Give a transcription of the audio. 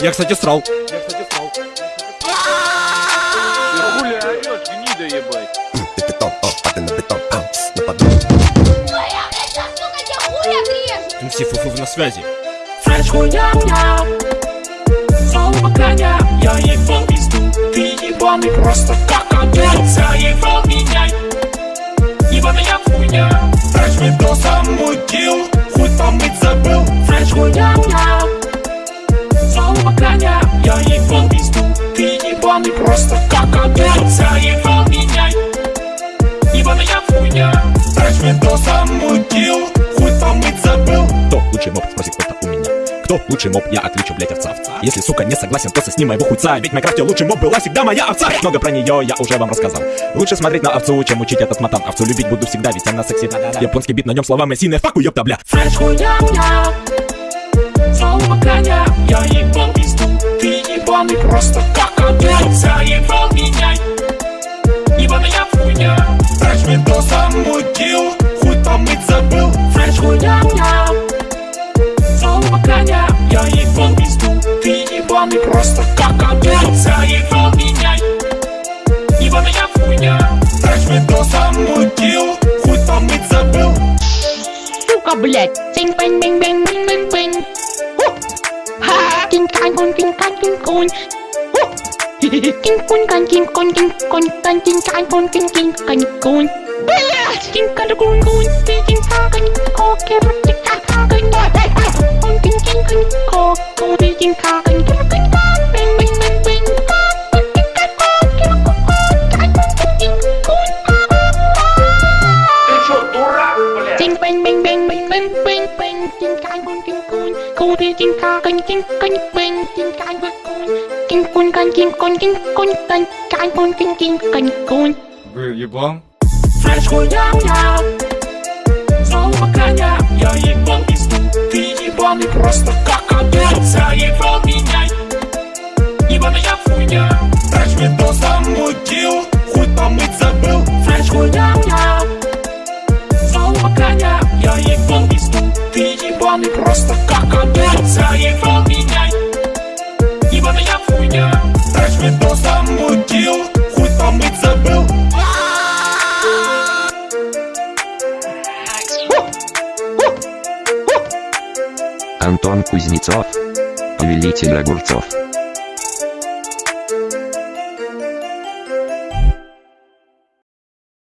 Я, кстати, срал. Ты хули орешь, гнида ебать? Ты о, на бетон, а, на поддон. Твоя, блядь, сейчас, сука, тебе хуй отрежу! МС Фуфу на связи. Фреш хуйня Слово коня Я ебал пизду Ты ебаный просто как огонь Заебал меня Ебаная хуйня Фреш видосом просто как огонь Заебал меня Ебаная хуйня Фреш видосом мутил Хуй помыть забыл Кто лучший моб? Спросит кто-то у меня. Кто лучший моб? Я отвечу, блять, овца. Если, сука, не согласен, то сосни моего хуйца. Ведь в Майнкрафте лучший моб была всегда моя овца. Много про нее я уже вам рассказал. Лучше смотреть на овцу, чем учить этот матан. Овцу любить буду всегда, ведь она секси. Японский бит на нем словами сине факу, ёпта, бля. Фреш хуйня Слово коня Я ебал пизду Ты ебаный просто как Заебал меня Ебаная хуйня. Фреш видосом мутил Хуй помыть забыл. Фреш хуйня Слово коня Я ебал пизду Ты ебаный просто как огонь Заебал меня Ебаная хуйня. Фреш видосом мутил Хуй помыть забыл. Сука, блядь. Синь бэнь бэнь бэнь бэнь бэнь бэнь. Ху! Ха! Кинь кань кун кинь кань кинь кун. Ху! Кинь кун кань кинь кун кинь кун Kai kun ting ting canh kun Вы еблан? Фреш хуйня Слово коня Я ебал пизду Ты ебаный просто как Хуйня Фреш видосом мутил Хуй помыть забыл Антон Кузнецов, повелитель огурцов.